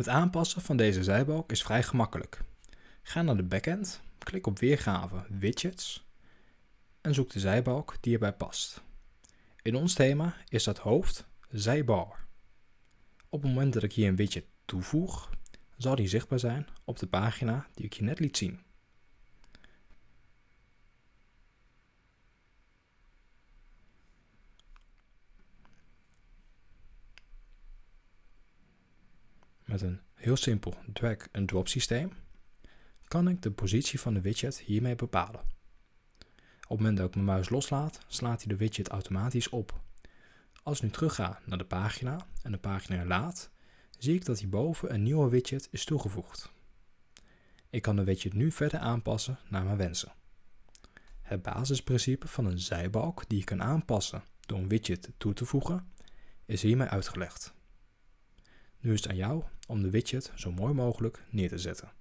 Het aanpassen van deze zijbalk is vrij gemakkelijk. Ga naar de backend, klik op weergave widgets en zoek de zijbalk die erbij past. In ons thema is dat hoofd zijbar. Op het moment dat ik hier een widget toevoeg, zal die zichtbaar zijn op de pagina die ik je net liet zien. Met een heel simpel drag-and-drop systeem kan ik de positie van de widget hiermee bepalen. Op het moment dat ik mijn muis loslaat, slaat hij de widget automatisch op. Als ik nu terug ga naar de pagina en de pagina herlaat, zie ik dat hierboven een nieuwe widget is toegevoegd. Ik kan de widget nu verder aanpassen naar mijn wensen. Het basisprincipe van een zijbalk die je kan aanpassen door een widget toe te voegen, is hiermee uitgelegd. Nu is het aan jou om de widget zo mooi mogelijk neer te zetten.